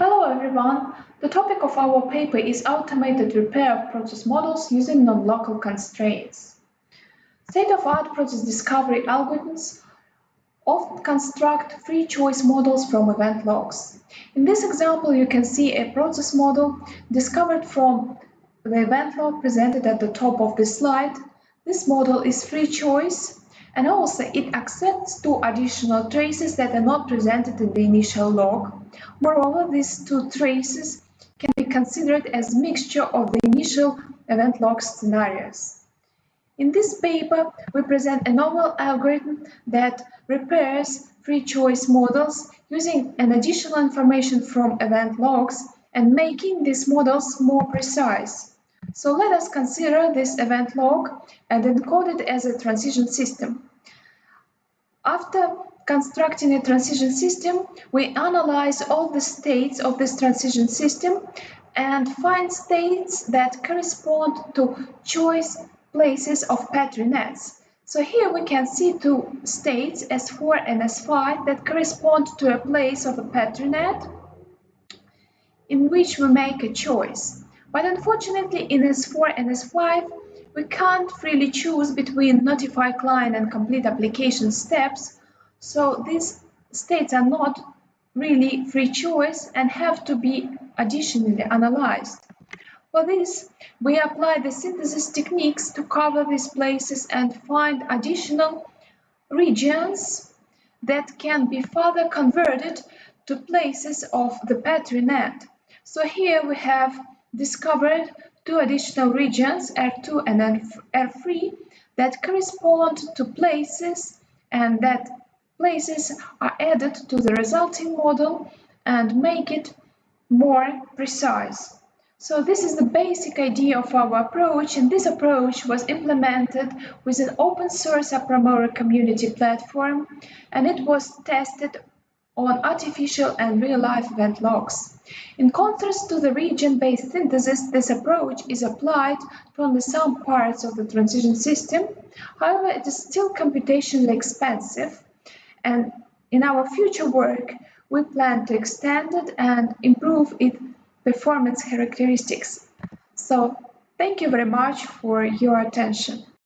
Hello everyone! The topic of our paper is automated repair of process models using non-local constraints. State-of-art process discovery algorithms often construct free choice models from event logs. In this example, you can see a process model discovered from the event log presented at the top of the slide. This model is free choice and also it accepts two additional traces that are not presented in the initial log. Moreover, these two traces can be considered as mixture of the initial event log scenarios. In this paper, we present a novel algorithm that repairs free choice models using an additional information from event logs and making these models more precise. So let us consider this event log and encode it as a transition system. After constructing a transition system, we analyze all the states of this transition system and find states that correspond to choice places of Petri nets. So here we can see two states, S4 and S5, that correspond to a place of a Petri net in which we make a choice. But unfortunately in S4 and S5, we can't freely choose between notify client and complete application steps, so these states are not really free choice and have to be additionally analyzed. For this, we apply the synthesis techniques to cover these places and find additional regions that can be further converted to places of the Petri net. So here we have discovered two additional regions, R2 and R3, that correspond to places and that places are added to the resulting model and make it more precise. So this is the basic idea of our approach and this approach was implemented with an open source Apromore community platform and it was tested on artificial and real-life event logs. In contrast to the region-based synthesis, this approach is applied to only some parts of the transition system. However, it is still computationally expensive, and in our future work, we plan to extend it and improve its performance characteristics. So, thank you very much for your attention.